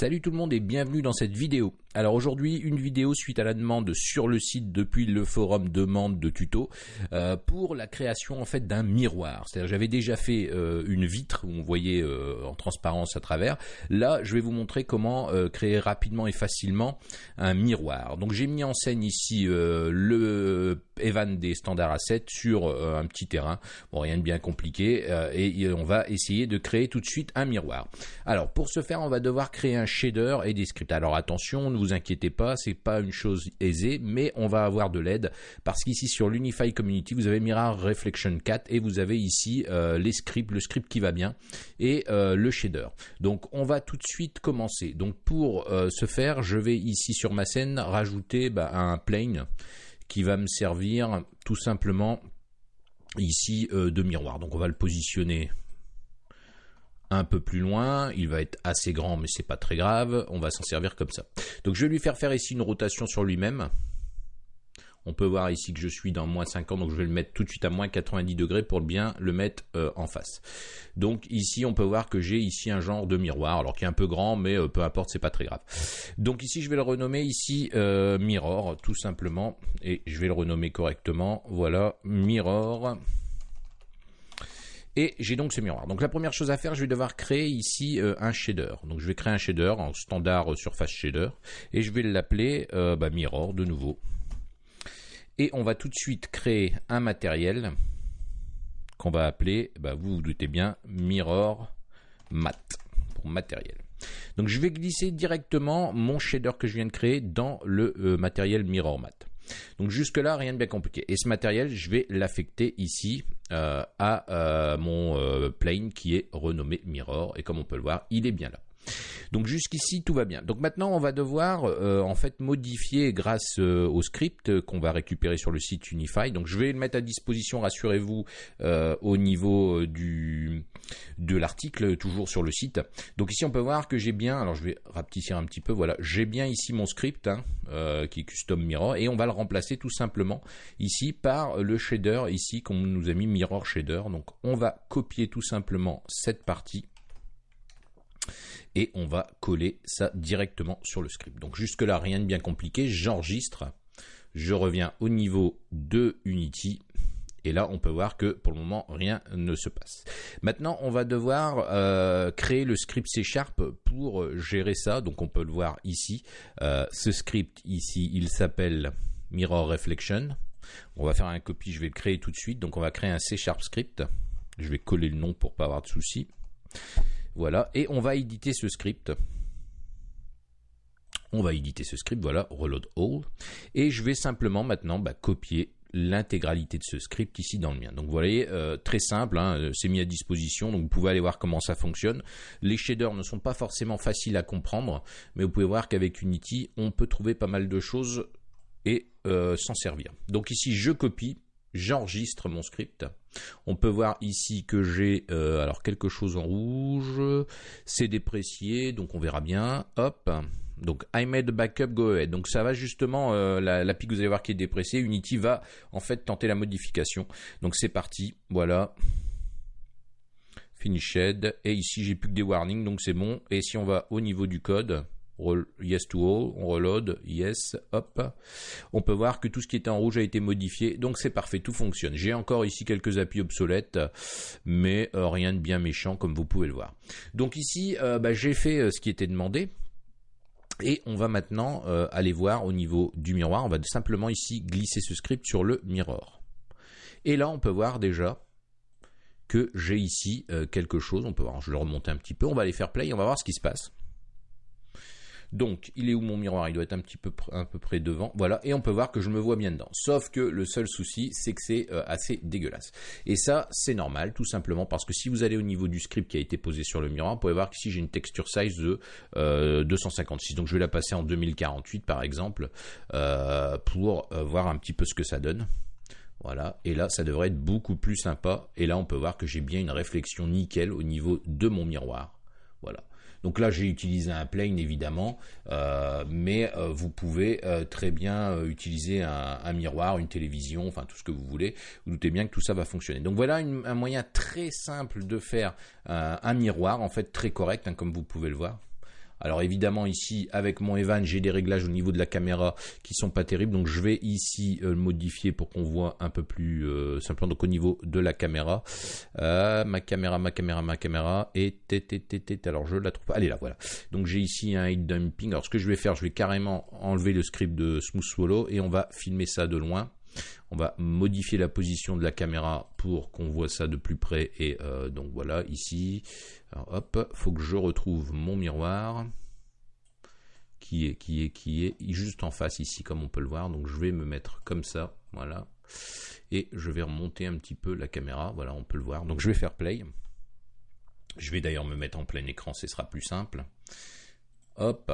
Salut tout le monde et bienvenue dans cette vidéo. Alors aujourd'hui une vidéo suite à la demande sur le site depuis le forum demande de tuto euh, pour la création en fait d'un miroir. C'est-à-dire j'avais déjà fait euh, une vitre où on voyait euh, en transparence à travers. Là je vais vous montrer comment créer rapidement et facilement un miroir. Donc j'ai mis en scène ici le Evan des standards A7 sur un petit terrain. Bon rien de bien compliqué et on va essayer de créer tout de suite un miroir. Alors pour ce faire on va devoir créer un shader et des scripts. Alors attention, ne vous inquiétez pas, c'est pas une chose aisée, mais on va avoir de l'aide parce qu'ici sur l'Unify Community, vous avez Mirror Reflection 4 et vous avez ici euh, les scripts, le script qui va bien et euh, le shader. Donc on va tout de suite commencer. Donc pour euh, ce faire, je vais ici sur ma scène rajouter bah, un plane qui va me servir tout simplement ici de miroir. Donc on va le positionner un peu plus loin, il va être assez grand mais c'est pas très grave, on va s'en servir comme ça. Donc je vais lui faire faire ici une rotation sur lui-même. On peut voir ici que je suis dans moins 50, donc je vais le mettre tout de suite à moins 90 degrés pour bien le mettre euh, en face. Donc ici, on peut voir que j'ai ici un genre de miroir, alors qui est un peu grand, mais euh, peu importe, c'est pas très grave. Donc ici, je vais le renommer ici euh, Mirror, tout simplement, et je vais le renommer correctement. Voilà, Mirror. Et j'ai donc ce miroir. Donc la première chose à faire, je vais devoir créer ici euh, un shader. Donc je vais créer un shader en standard euh, surface shader et je vais l'appeler euh, bah, mirror de nouveau. Et on va tout de suite créer un matériel qu'on va appeler, bah, vous vous doutez bien, mirror mat pour matériel. Donc je vais glisser directement mon shader que je viens de créer dans le matériel mirror mat. Donc jusque là rien de bien compliqué. Et ce matériel je vais l'affecter ici à euh, mon euh, plane qui est renommé Mirror et comme on peut le voir il est bien là. Donc jusqu'ici tout va bien. Donc maintenant on va devoir euh, en fait modifier grâce euh, au script qu'on va récupérer sur le site Unify. Donc je vais le mettre à disposition, rassurez-vous, euh, au niveau de l'article toujours sur le site. Donc ici on peut voir que j'ai bien, alors je vais rapetisser un petit peu, voilà, j'ai bien ici mon script hein, qui est custom mirror et on va le remplacer tout simplement ici par le shader ici qu'on nous a mis mirror shader. Donc on va copier tout simplement cette partie et on va coller ça directement sur le script. Donc jusque là rien de bien compliqué, j'enregistre, je reviens au niveau de Unity et là, on peut voir que pour le moment, rien ne se passe. Maintenant, on va devoir euh, créer le script C Sharp pour gérer ça. Donc, on peut le voir ici. Euh, ce script ici, il s'appelle Mirror Reflection. On va faire un copie, je vais le créer tout de suite. Donc, on va créer un C Sharp script. Je vais coller le nom pour pas avoir de soucis. Voilà, et on va éditer ce script. On va éditer ce script, voilà, reload all. Et je vais simplement maintenant bah, copier l'intégralité de ce script ici dans le mien. Donc vous voyez, euh, très simple, hein, euh, c'est mis à disposition, donc vous pouvez aller voir comment ça fonctionne. Les shaders ne sont pas forcément faciles à comprendre, mais vous pouvez voir qu'avec Unity, on peut trouver pas mal de choses et euh, s'en servir. Donc ici, je copie, j'enregistre mon script. On peut voir ici que j'ai euh, alors quelque chose en rouge, c'est déprécié, donc on verra bien. Hop, donc I made backup, go ahead. Donc ça va justement, euh, la, pique vous allez voir qui est dépréciée, Unity va en fait tenter la modification. Donc c'est parti, voilà. Finished, et ici j'ai plus que des warnings, donc c'est bon. Et si on va au niveau du code, yes to all, on reload, yes, hop. On peut voir que tout ce qui était en rouge a été modifié, donc c'est parfait, tout fonctionne. J'ai encore ici quelques applis obsolètes, mais euh, rien de bien méchant comme vous pouvez le voir. Donc ici, euh, bah, j'ai fait euh, ce qui était demandé. Et on va maintenant aller voir au niveau du miroir, on va simplement ici glisser ce script sur le mirror. Et là, on peut voir déjà que j'ai ici quelque chose, on peut voir, je vais le remonter un petit peu, on va aller faire play, on va voir ce qui se passe. Donc, il est où mon miroir? Il doit être un petit peu près devant. Voilà, et on peut voir que je me vois bien dedans. Sauf que le seul souci, c'est que c'est euh, assez dégueulasse. Et ça, c'est normal, tout simplement parce que si vous allez au niveau du script qui a été posé sur le miroir, vous pouvez voir qu'ici j'ai une texture size de 256. Euh, Donc, je vais la passer en 2048 par exemple euh, pour voir un petit peu ce que ça donne. Voilà, et là ça devrait être beaucoup plus sympa. Et là on peut voir que j'ai bien une réflexion nickel au niveau de mon miroir. Voilà. Donc là, j'ai utilisé un plane évidemment, euh, mais euh, vous pouvez euh, très bien utiliser un, miroir, une télévision, enfin tout ce que vous voulez. Vous doutez bien que tout ça va fonctionner. Donc voilà un moyen très simple de faire un miroir, en fait très correct, hein, comme vous pouvez le voir. Alors évidemment ici avec mon Evan j'ai des réglages au niveau de la caméra qui sont pas terribles donc je vais ici euh, modifier pour qu'on voit un peu plus euh, simplement donc au niveau de la caméra. Euh, ma caméra, ma caméra, ma caméra et alors je la trouve. Allez là voilà. Donc j'ai ici un heat dumping. Alors ce que je vais faire je vais carrément enlever le script de Smooth Swallow et on va filmer ça de loin. On va modifier la position de la caméra pour qu'on voit ça de plus près. Et euh, donc voilà, ici, alors hop, faut que je retrouve mon miroir qui est, qui est, qui est juste en face ici, comme on peut le voir. Donc je vais me mettre comme ça, voilà. Et je vais remonter un petit peu la caméra, voilà, on peut le voir. Donc je vais faire play. Je vais d'ailleurs me mettre en plein écran, ce sera plus simple. Hop,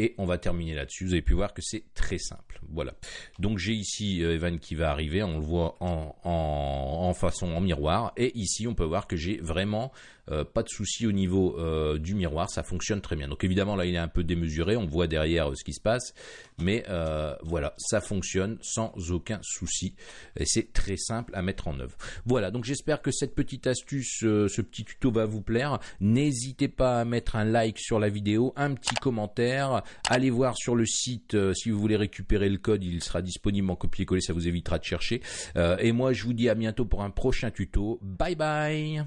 et on va terminer là-dessus. Vous avez pu voir que c'est très simple. Voilà. Donc j'ai ici euh, Evan qui va arriver. On le voit en, en façon en miroir. Et ici, on peut voir que j'ai vraiment euh, pas de souci au niveau euh, du miroir, ça fonctionne très bien. Donc évidemment là il est un peu démesuré, on voit derrière euh, ce qui se passe, mais voilà, ça fonctionne sans aucun souci. Et c'est très simple à mettre en œuvre. Voilà, donc j'espère que cette petite astuce, ce petit tuto va vous plaire. N'hésitez pas à mettre un like sur la vidéo, un petit commentaire, allez voir sur le site si vous voulez récupérer le code, il sera disponible en copier-coller, ça vous évitera de chercher. et moi je vous dis à bientôt pour un prochain tuto. Bye bye